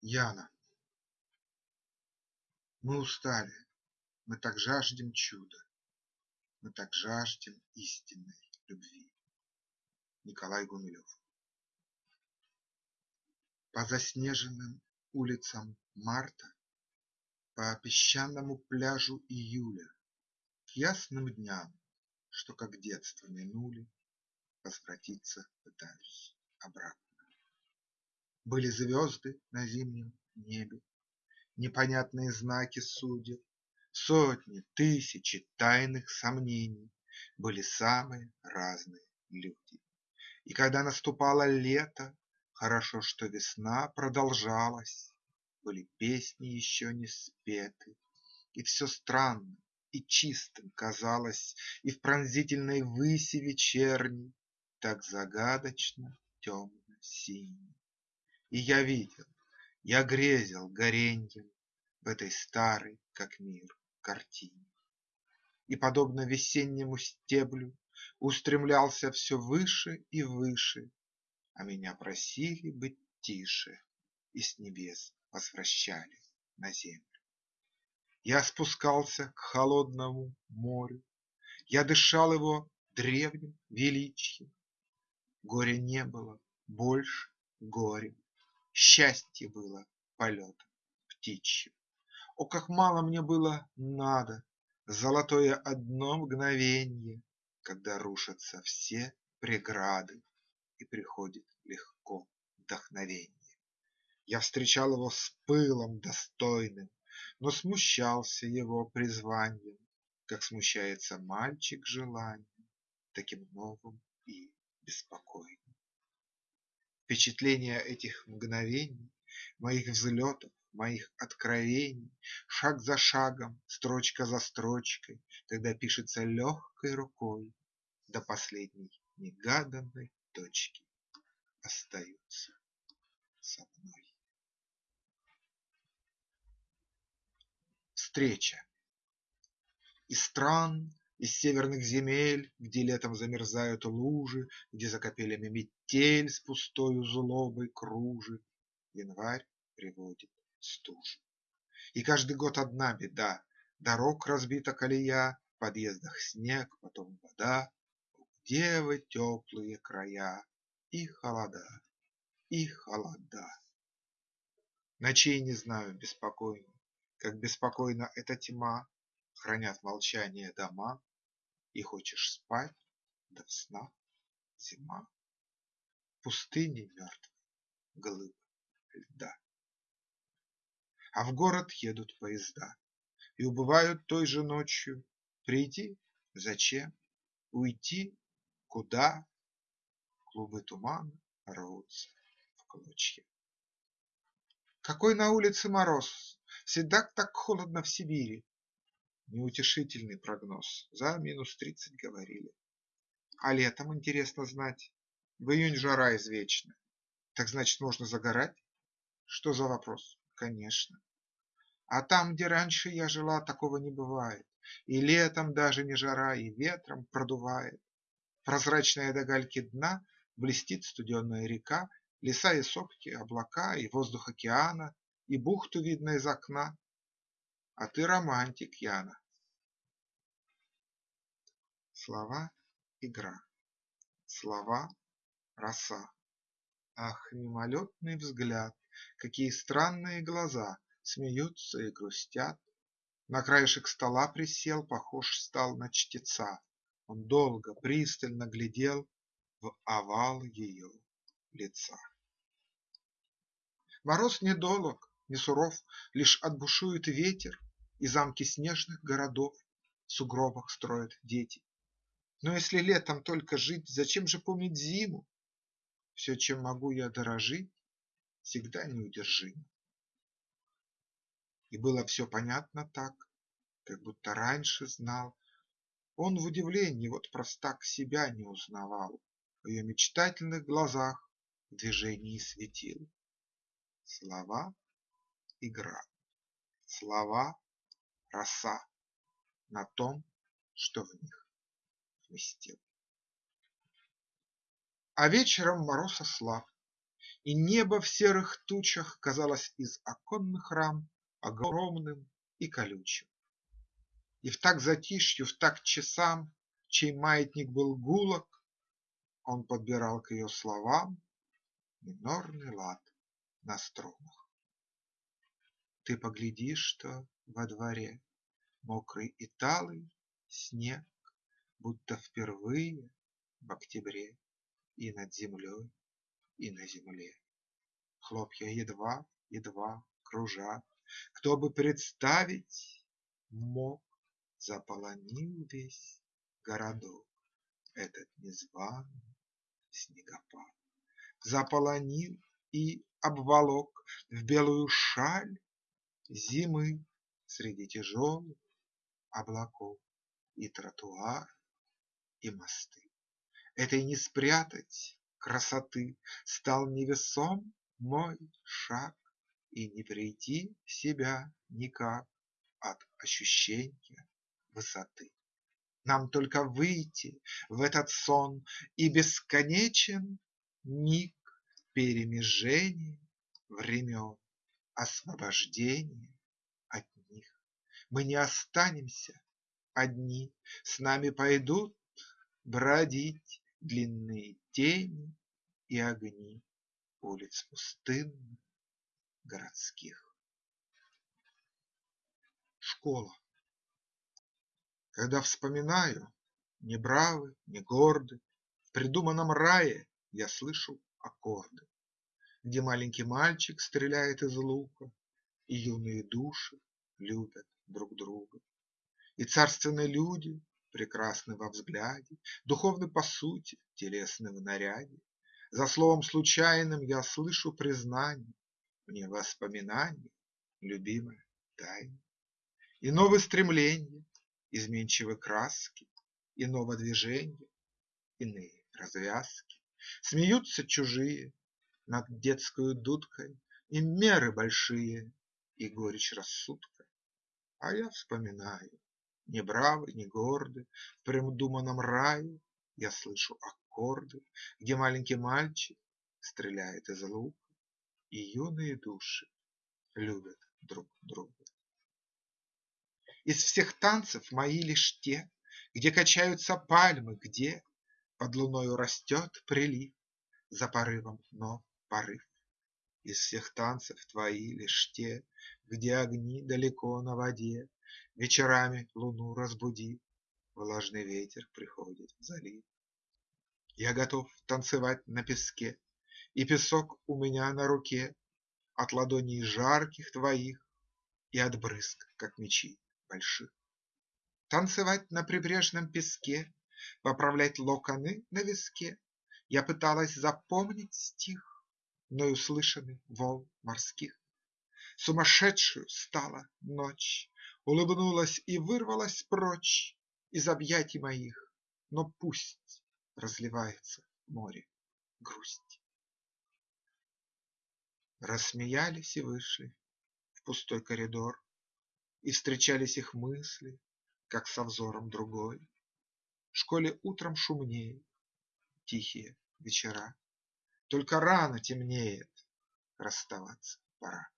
Яна Мы устали, мы так жаждем чуда, Мы так жаждем истинной любви. Николай Гумилев По заснеженным улицам марта, По песчаному пляжу июля, К ясным дням, что как детство минули, Возвратиться пытаюсь обратно. Были звезды на зимнем небе, Непонятные знаки судеб, Сотни, тысячи тайных сомнений, Были самые разные люди. И когда наступало лето, Хорошо, что весна продолжалась, Были песни еще не спеты, И все странно и чистым казалось, И в пронзительной выси вечерней Так загадочно темно-синий. И я видел, я грезил гореньем В этой старой, как мир, картине. И, подобно весеннему стеблю, Устремлялся все выше и выше, А меня просили быть тише И с небес возвращали на землю. Я спускался к холодному морю, Я дышал его древним величием. Горя не было больше горем, Счастье было полетом птичьим. О, как мало мне было надо Золотое одно мгновенье, Когда рушатся все преграды И приходит легко вдохновенье. Я встречал его с пылом достойным, Но смущался его призванием, Как смущается мальчик желанием Таким новым и беспокойным. Впечатления этих мгновений, Моих взлетов, моих откровений, Шаг за шагом, строчка за строчкой, Когда пишется легкой рукой, До последней негаданной точки Остаются со мной. Встреча Из стран из северных земель, Где летом замерзают лужи, Где за метель С пустою злобой кружит, Январь приводит стужу. И каждый год одна беда: Дорог разбита колея, В подъездах снег, потом вода. Где вы, теплые края? И холода, и холода. Ночей не знаю беспокойно, Как беспокойна эта тьма, Хранят молчание дома, и хочешь спать, да в снах зима. Пустыни мертвой, глыб льда. А в город едут поезда И убывают той же ночью. Прийти – зачем? Уйти – куда? Клубы тумана рвутся в клочья. Какой на улице мороз! Всегда так холодно в Сибири. Неутешительный прогноз, за минус тридцать говорили. А летом, интересно знать, в июнь жара извечная. Так значит, можно загорать? Что за вопрос? Конечно. А там, где раньше я жила, такого не бывает. И летом даже не жара, и ветром продувает. Прозрачная до гальки дна блестит студеная река, Леса и сопки, облака, и воздух океана, И бухту видно из окна. А ты романтик, Яна. Слова – игра, слова – роса. Ах, мимолетный взгляд, какие странные глаза Смеются и грустят. На краешек стола присел, похож стал на чтеца. Он долго, пристально глядел в овал ее лица. Мороз недолог, не суров, Лишь отбушует ветер, И замки снежных городов В сугробах строят дети. Но если летом только жить, Зачем же помнить зиму? Все, чем могу я дорожить, Всегда неудержимо. И было все понятно так, Как будто раньше знал. Он в удивлении, вот простак, Себя не узнавал. В ее мечтательных глазах В движении светил. Слова – игра, слова – роса На том, что в них вместил. А вечером мороз ослаб, И небо в серых тучах казалось из оконных рам Огромным и колючим. И в так затишью, в так часам, Чей маятник был гулок, Он подбирал к ее словам Минорный лад на струнах. Ты поглядишь, что во дворе Мокрый и талый снег, Будто впервые в октябре И над землей, и на земле. Хлопья едва, едва кружат, Кто бы представить мог, Заполонил весь городок Этот незваный снегопад. Заполонил и обволок В белую шаль зимы Среди тяжелых облаков И тротуар, и мосты. Этой не спрятать красоты Стал невесом мой шаг, И не прийти в себя никак От ощущенья высоты. Нам только выйти в этот сон, И бесконечен миг Перемежения времен, Освобождения от них. Мы не останемся одни, С нами пойдут бродить Длинные тени и огни Улиц пустынных городских. Школа Когда вспоминаю, не бравы, не горды, В придуманном рае я слышу аккорды, Где маленький мальчик стреляет из лука, И юные души любят друг друга. И царственные люди прекрасны во взгляде, Духовны по сути, телесны в наряде. За словом случайным я слышу признание, Мне воспоминание, любимая тайна. Иного стремления, изменчивы краски, Иного движения, иные развязки. Смеются чужие над детскою дудкой, И меры большие, и горечь рассудка. А я вспоминаю не бравы, не горды, В придуманном рае я слышу аккорды, Где маленький мальчик стреляет из лука, И юные души любят друг друга. Из всех танцев мои лишь те, Где качаются пальмы, где Под луною растет прилив, За порывом ног порыв. Из всех танцев твои лишь те, Где огни далеко на воде, Вечерами луну разбудив, Влажный ветер приходит в залив. Я готов танцевать на песке, И песок у меня на руке От ладоней жарких твоих И от брызг, как мечи больших. Танцевать на прибрежном песке, Поправлять локоны на виске Я пыталась запомнить стих, Мною слышанный волн морских. Сумасшедшую стала ночь, Улыбнулась и вырвалась прочь Из объятий моих, но пусть Разливается море грусть. Рассмеялись и вышли В пустой коридор, И встречались их мысли, Как со взором другой. В школе утром шумнее, Тихие вечера, Только рано темнеет, Расставаться пора.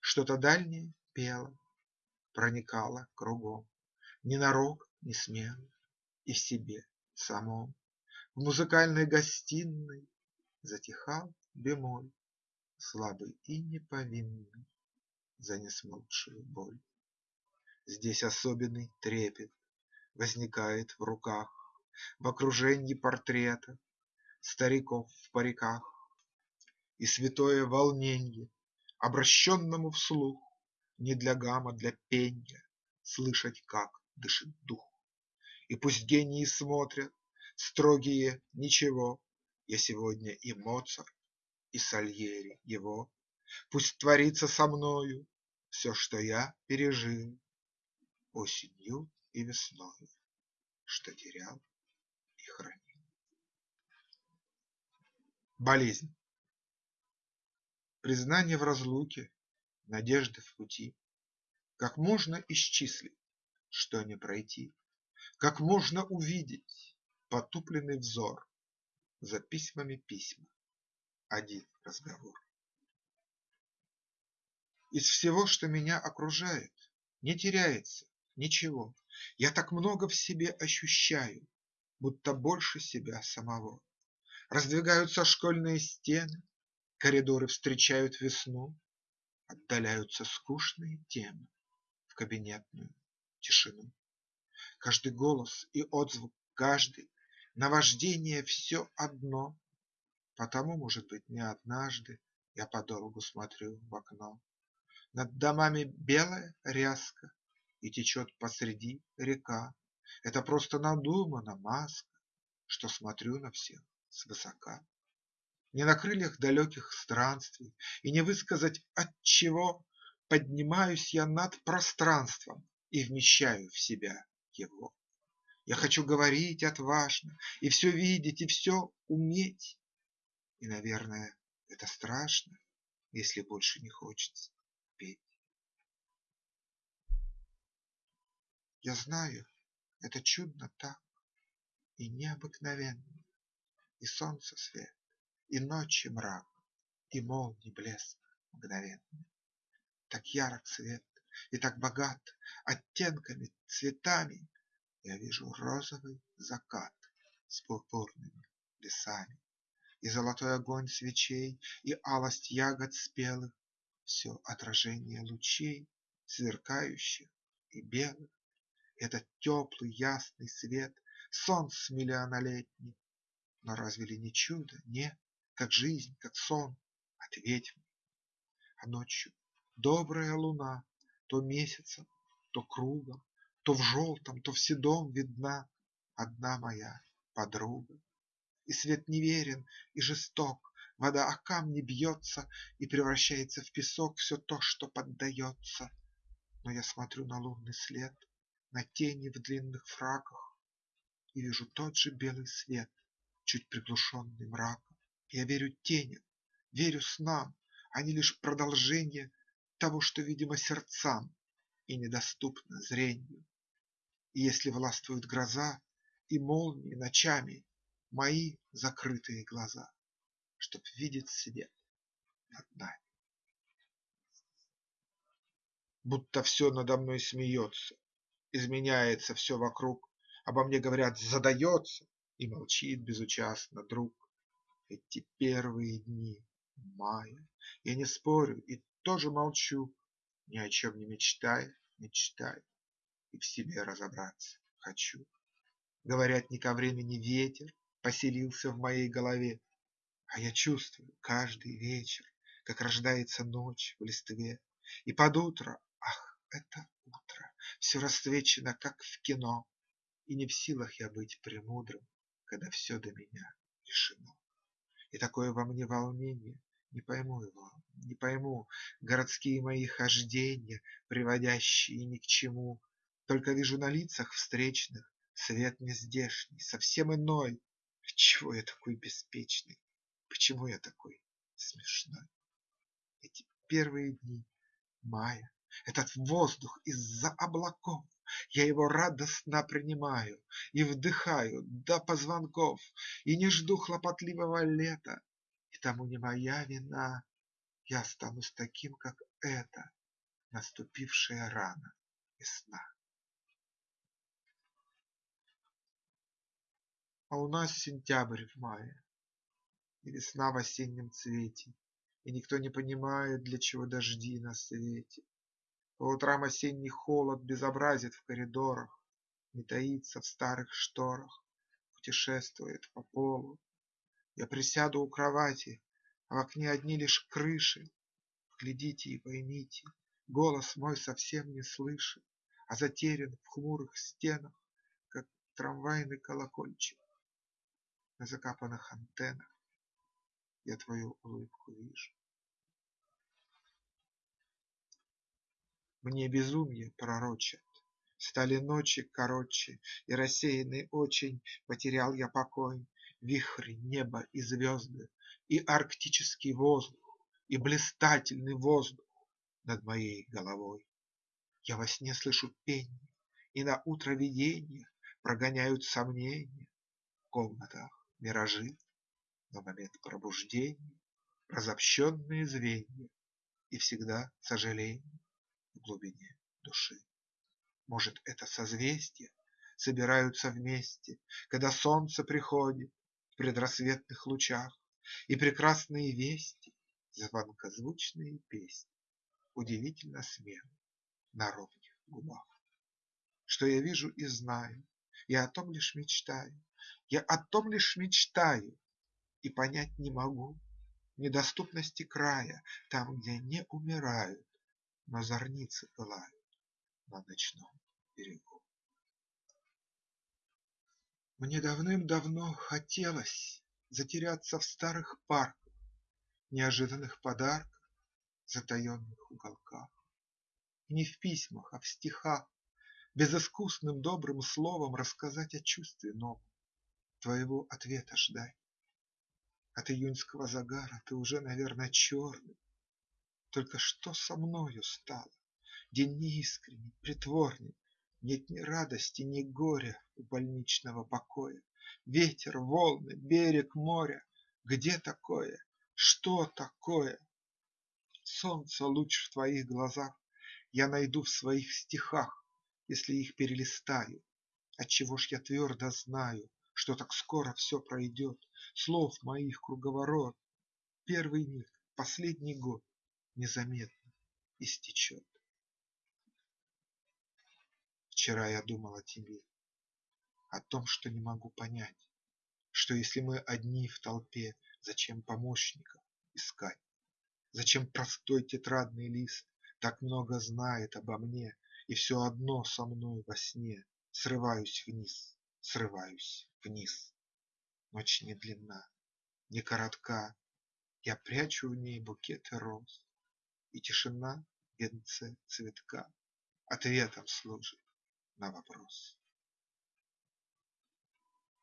Что-то дальнее пело проникала кругом, Ненарок, не смело, и в себе самом. В музыкальной гостиной затихал бемоль, Слабый и неповинный за несмолкшую боль. Здесь особенный трепет возникает в руках, В окружении портрета стариков в париках, И святое волненье обращенному вслух не для гамма, для пенья Слышать, как дышит дух. И пусть гении смотрят, строгие, ничего, Я сегодня и Моцарт, и Сальери его. Пусть творится со мною все, что я пережил Осенью и весною, что терял и хранил. Болезнь Признание в разлуке надежды в пути. Как можно исчислить, что не пройти, Как можно увидеть потупленный взор За письмами письма, один разговор. Из всего, что меня окружает, не теряется ничего. Я так много в себе ощущаю, будто больше себя самого. Раздвигаются школьные стены, коридоры встречают весну, отдаляются скучные темы в кабинетную тишину. Каждый голос и отзвук, каждый наваждение все одно, Потому, может быть, не однажды я подолгу смотрю в окно. Над домами белая ряска, и течет посреди река. Это просто надумана маска, что смотрю на всех свысока. Не на крыльях далеких странствий и не высказать от чего Поднимаюсь я над пространством и вмещаю в себя его. Я хочу говорить отважно и все видеть и все уметь, и, наверное, это страшно, если больше не хочется петь. Я знаю, это чудно так и необыкновенно, И солнце свет, и ночи мрак, и молний блеск мгновенный. Так ярок свет и так богат оттенками, цветами, Я вижу розовый закат с пурпурными лесами и золотой огонь свечей, И алость ягод спелых, Все отражение лучей, Сверкающих и белых. Этот теплый ясный свет, Солнц миллионолетний. Но разве ли не чудо? Нет, как жизнь, как сон. Ответь мне. А ночью добрая луна То месяцем, то кругом, То в желтом, то в седом видна Одна моя подруга и свет неверен и жесток, Вода о камни бьется и превращается в песок Все то, что поддается. Но я смотрю на лунный след, На тени в длинных фраках И вижу тот же белый свет, Чуть приглушенный мраком. Я верю теням, верю снам, Они лишь продолжение Того, что видимо сердцам И недоступно зрению. И если властвует гроза И молнии ночами, мои закрытые глаза, Чтоб видеть свет над нами. Будто все надо мной смеется, Изменяется все вокруг, Обо мне говорят задается И молчит безучастно друг. Эти первые дни мая Я не спорю и тоже молчу, Ни о чем не мечтая, мечтаю И в себе разобраться хочу. Говорят, не ко времени ветер, поселился в моей голове, А я чувствую каждый вечер, как рождается ночь в листве, И под утро, ах, это утро, все расцвечено, как в кино, И не в силах я быть премудрым, когда все до меня решено. И такое во мне волнение, не пойму его, не пойму, Городские мои хождения, приводящие ни к чему, Только вижу на лицах встречных Свет нездешний, совсем иной, чего я такой беспечный? Почему я такой смешной? Эти первые дни мая, этот воздух из-за облаков, Я его радостно принимаю и вдыхаю до позвонков, И не жду хлопотливого лета, и тому не моя вина, Я останусь таким, как это, наступившая рано весна. А у нас сентябрь в мае, И весна в осеннем цвете, И никто не понимает, для чего дожди на свете. По утрам осенний холод безобразит в коридорах, Не таится в старых шторах, Путешествует по полу. Я присяду у кровати, а в окне одни лишь крыши. Глядите и поймите, голос мой совсем не слышит, А затерян в хмурых стенах, как трамвайный колокольчик на закапанных антеннах Я твою улыбку вижу. Мне безумие пророчат, Стали ночи короче, И рассеянный очень Потерял я покой, Вихри, небо и звезды, И арктический воздух, И блистательный воздух Над моей головой. Я во сне слышу пение, И на утро видения Прогоняют сомнения. В комнатах миражи, но момент пробуждения разобщенные звенья И всегда сожаление в глубине души. Может, это созвездия собираются вместе, Когда солнце приходит в предрассветных лучах, И прекрасные вести, звонкозвучные песни Удивительно смелы на ровных губах. Что я вижу и знаю, я о том лишь мечтаю, Я о том лишь мечтаю и понять не могу Недоступности края, там, где не умирают, Но зорницы пылают на ночном берегу. Мне давным-давно хотелось затеряться в старых парках, Неожиданных подарках, затаенных уголках. И не в письмах, а в стихах, Безыскусным добрым словом Рассказать о чувстве новом, Твоего ответа ждать. От июньского загара ты уже, наверно, черный. Только что со мною стало? День неискренний, притворный, Нет ни радости, ни горя у больничного покоя. Ветер, волны, берег моря – Где такое? Что такое? Солнца луч в твоих глазах Я найду в своих стихах, Если их перелистаю. Отчего ж я твердо знаю, Что так скоро все пройдет, Слов моих круговорот, Первый миг, последний год Незаметно истечет. Вчера я думал о тебе, О том, что не могу понять, Что если мы одни в толпе, Зачем помощников искать? Зачем простой тетрадный лист Так много знает обо мне, И все одно со мной во сне Срываюсь вниз, срываюсь вниз. Ночь не длинна, не коротка, Я прячу в ней букеты роз, И тишина венце цветка Ответом служит на вопрос.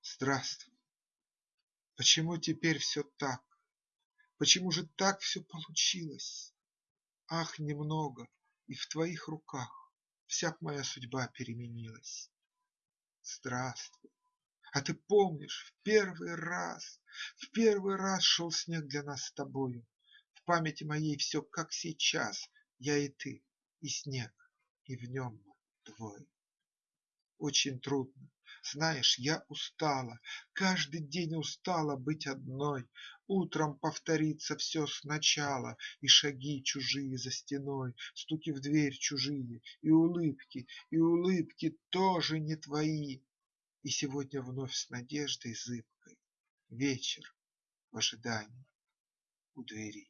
Здравствуй! Почему теперь все так? Почему же так все получилось? Ах, немного, и в твоих руках Вся моя судьба переменилась. Здравствуй! А ты помнишь, в первый раз, В первый раз шел снег для нас с тобою? Памяти моей все как сейчас, Я и ты, и снег, и в нем двое. Очень трудно, знаешь, я устала, Каждый день устала быть одной, Утром повторится все сначала, И шаги чужие за стеной, Стуки в дверь чужие, и улыбки, И улыбки тоже не твои. И сегодня вновь с надеждой зыбкой Вечер в ожидании у двери.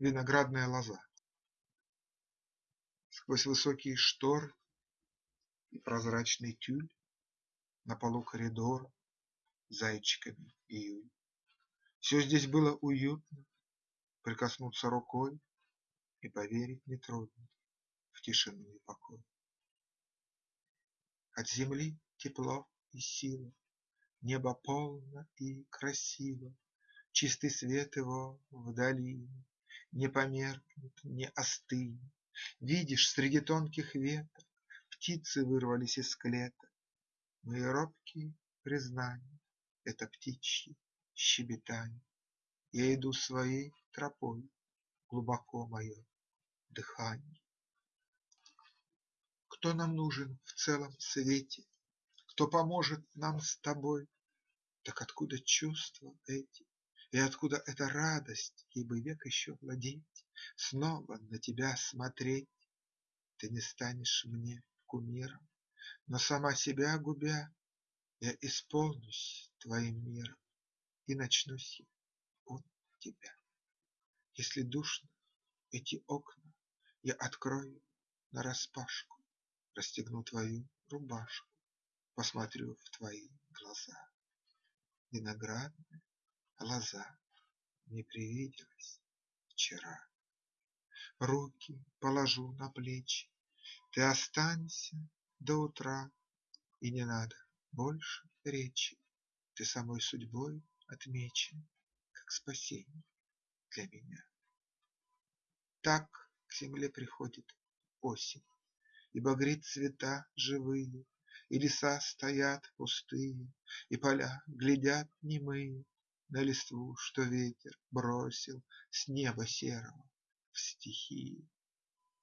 Виноградная лоза Сквозь высокие шторы и прозрачный тюль На полу коридора зайчиками июль. Все здесь было уютно, прикоснуться рукой И поверить нетрудно в тишину и покой. От земли тепло и сила, Небо полно и красиво, Чистый свет его в долине Не померкнет, не остынет, Видишь, среди тонких веток Птицы вырвались из клеток. Мои робкие признания – Это птичье щебетанье. Я иду своей тропой, Глубоко мое дыханье. Кто нам нужен в целом свете? Кто поможет нам с тобой? Так откуда чувства эти? И откуда эта радость, ей бы век еще владеть, Снова на тебя смотреть? Ты не станешь мне кумиром, Но сама себя губя, Я исполнюсь твоим миром И начнусь я от тебя. Если душно эти окна, Я открою нараспашку, Расстегну твою рубашку, Посмотрю в твои глаза. Виноградная лоза Мне привиделась вчера. Руки положу на плечи, Ты останься до утра, И не надо больше речи, Ты самой судьбой отмечен, Как спасение для меня. Так к земле приходит осень И багрит цвета живые, И леса стоят пустые, и поля глядят немые На листву, что ветер бросил с неба серого в стихии.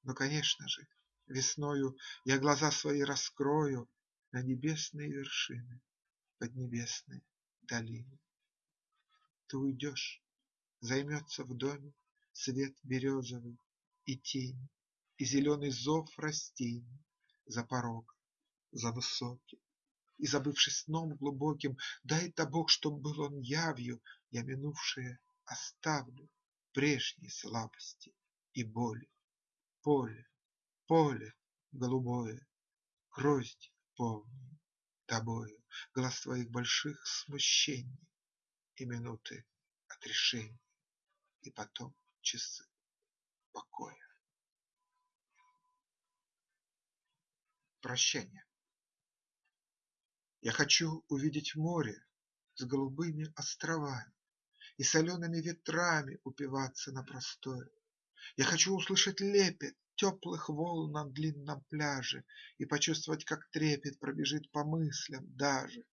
Но, конечно же, весною я глаза свои раскрою На небесные вершины, поднебесные долины. Ты уйдешь, займется в доме свет березовый и тень, И зеленый зов растений за порогом, за высоким. И, забывшись сном глубоким, дай-то Бог, чтоб был он явью, Я минувшее оставлю прежней слабости и боли. Поле, поле голубое, грозди полные тобою, Глаз твоих больших смущений и минуты отрешения, И потом часы покоя. Прощание Я хочу увидеть море с голубыми островами И солеными ветрами упиваться на просторе. Я хочу услышать лепет теплых волн на длинном пляже И почувствовать, как трепет пробежит по мыслям даже.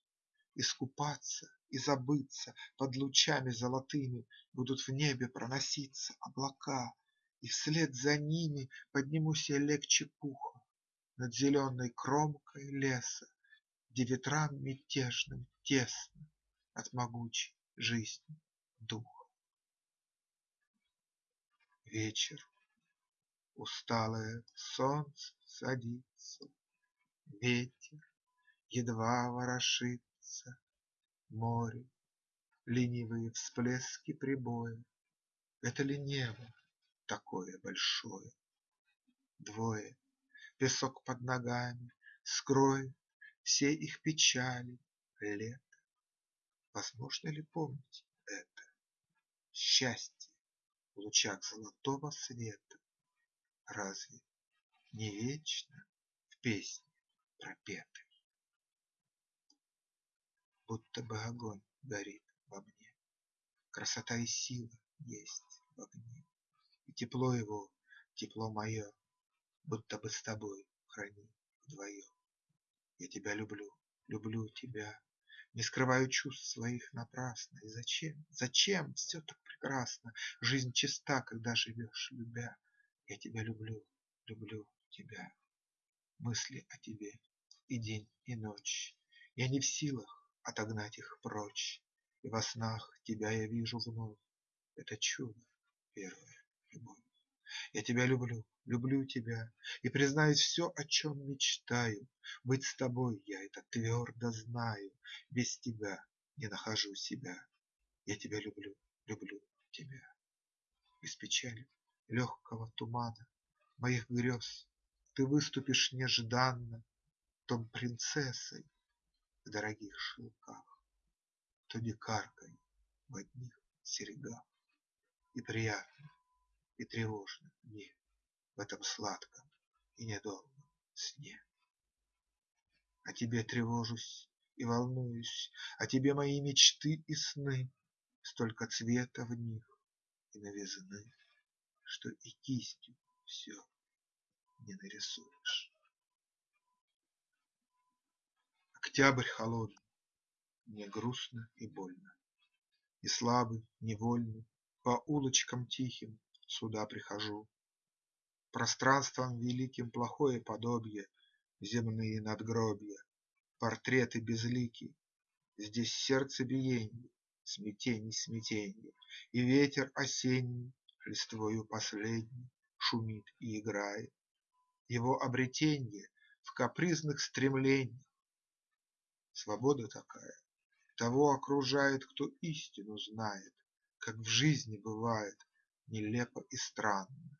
Искупаться и забыться под лучами золотыми Будут в небе проноситься облака, И вслед за ними поднимусь я легче пуха Над зеленой кромкой леса, Где ветрам мятежным тесно От могучей жизни духа. Вечер. Усталое солнце садится, Ветер едва ворошится, Море, ленивые всплески прибоя. Это ли небо такое большое? Двое Песок под ногами скроет Все их печали лето. Возможно ли помнить это? Счастье в лучах золотого света Разве не вечно в песне пропетой? Будто бы огонь горит во мне, Красота и сила есть в огне, И тепло его, тепло мое Будто бы с тобой храним вдвоем. Я тебя люблю, люблю тебя, Не скрываю чувств своих напрасно. И зачем, зачем все так прекрасно? Жизнь чиста, когда живешь, любя. Я тебя люблю, люблю тебя. Мысли о тебе и день, и ночь. Я не в силах отогнать их прочь, И во снах тебя я вижу вновь. Это чудо, первая любовь. Я тебя люблю, люблю тебя, И, признаюсь, все, о чем мечтаю, Быть с тобой, я это твердо знаю, Без тебя не нахожу себя. Я тебя люблю, люблю тебя. Из печали легкого тумана Моих грез ты выступишь нежданно, То принцессой в дорогих шелках, То дикаркой в одних серьгах. И приятно и тревожно мне В этом сладком и недолгом сне. О тебе тревожусь и волнуюсь, О тебе мои мечты и сны, Столько цвета в них и новизны, Что и кистью все не нарисуешь. Октябрь холодный, мне грустно и больно, И слабый, невольный, по улочкам тихим сюда прихожу. Пространством великим плохое подобие, Земные надгробья, портреты безлики, Здесь сердце биенье, смятений смятенье, И ветер осенний листвою последней Шумит и играет. Его обретенье в капризных стремлениях. Свобода такая, того окружает, кто истину знает, Как в жизни бывает нелепо и странно.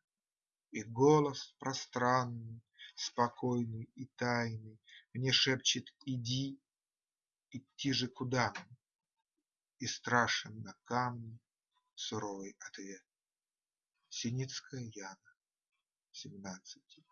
И голос пространный, спокойный и тайный Мне шепчет: иди, идти же куда? И страшен на камне суровый ответ. Синицкая Яна, семнадцати.